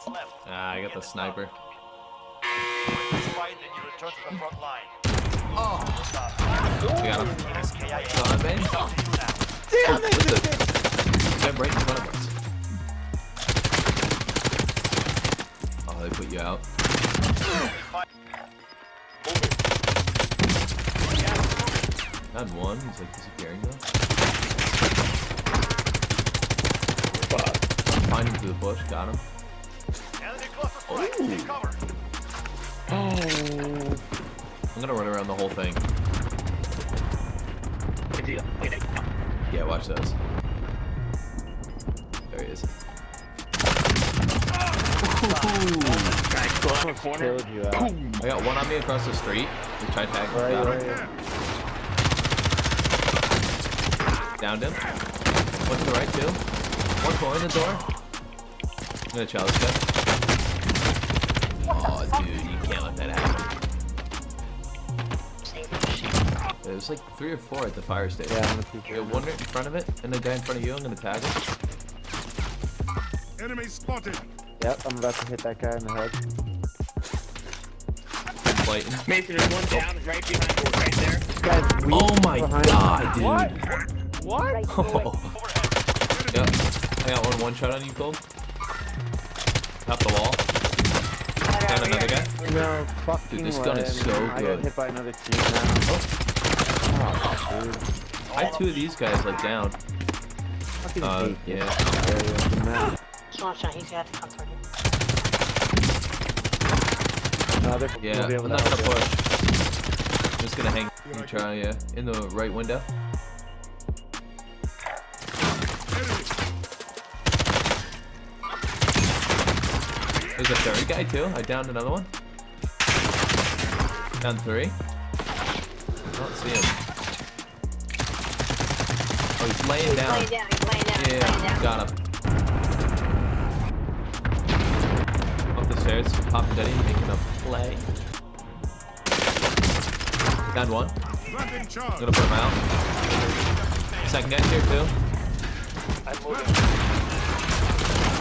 squads left. Ah, I got the sniper. Win this fight, then you return to the front line. Oh, Stop. we got him. SKIA. Got him, man. It's up to you now. Damn it! Get right in front of us. Oh, they put you out. Had one. He's like disappearing though. Find him through the bush. Got him. Enemy cluster strike. Ooh. Take cover. I'm gonna run around the whole thing. Yeah, watch this. There he is. You out. I got one on me across the street. We tried tagging him. Right, right, him. Downed him. One to the right too. One more in the door. I'm gonna challenge that. There's like three or four at the fire station. Yeah, I'm gonna keep You one right in front of it, and the guy in front of you. I'm gonna tag him. Enemy spotted. Yep, I'm about to hit that guy in the head. Fighting. Mason, there's one down right behind you, right there. This guy's oh weak Oh my behind god, dude. What? What? Oh. Yep. I got one one shot on you, Cold. Top the wall. Down another guy. No fucking Dude, this way. gun is so I good. got hit by another team now. Oh, dude. I had two of these guys like down. Fucking Uh, yeah. area of the map. Small shot, he's got to come toward you. No, they're Yeah, I'm not gonna push. I'm just gonna hang. You try, yeah, in the right window. There's a third guy too. I downed another one. Down three. I don't see him. Oh, he's laying down. Laying down, he's laying down, he's laying Yeah, down. got him. Up the stairs, popping Daddy, making a play. Down one. I'm gonna put him out. Second guy's here too. I'm moving.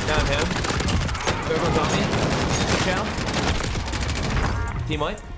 Down him. Everyone's on me. Down. Team wipe.